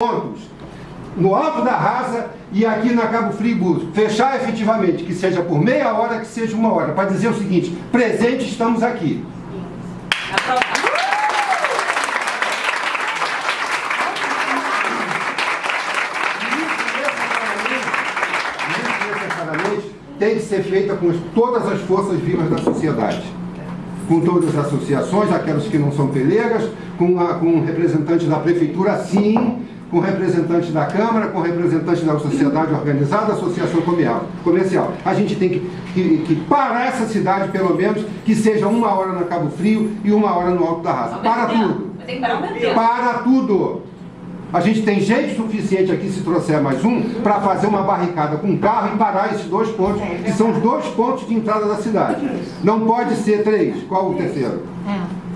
pontos no alto da rasa e aqui na Cabo Frio. Fechar efetivamente, que seja por meia hora, que seja uma hora, para dizer o seguinte, presente estamos aqui. tem que ser feita com todas as forças vivas da sociedade. Com todas as associações, aquelas que não são pelegas, com, a, com representantes da prefeitura, sim, com representantes da Câmara, com representantes da sociedade organizada, associação comercial. A gente tem que, que, que, parar essa cidade, pelo menos, que seja uma hora na Cabo Frio e uma hora no Alto da Raça. Para tudo. Para tudo. A gente tem gente suficiente aqui, se trouxer mais um, para fazer uma barricada com carro e parar esses dois pontos, que são os dois pontos de entrada da cidade. Não pode ser três. Qual o terceiro? É.